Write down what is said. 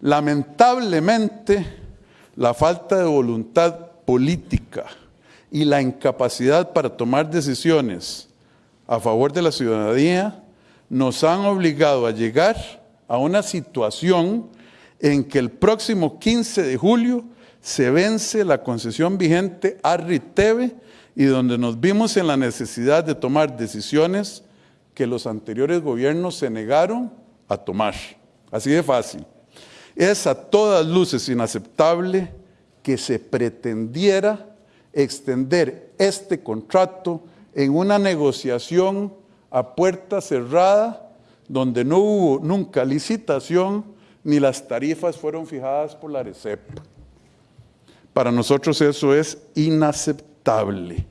Lamentablemente, la falta de voluntad política y la incapacidad para tomar decisiones a favor de la ciudadanía nos han obligado a llegar a una situación en que el próximo 15 de julio se vence la concesión vigente a Riteve y donde nos vimos en la necesidad de tomar decisiones que los anteriores gobiernos se negaron a tomar. Así de fácil. Es a todas luces inaceptable que se pretendiera extender este contrato en una negociación a puerta cerrada donde no hubo nunca licitación ni las tarifas fueron fijadas por la RECEP. Para nosotros eso es inaceptable.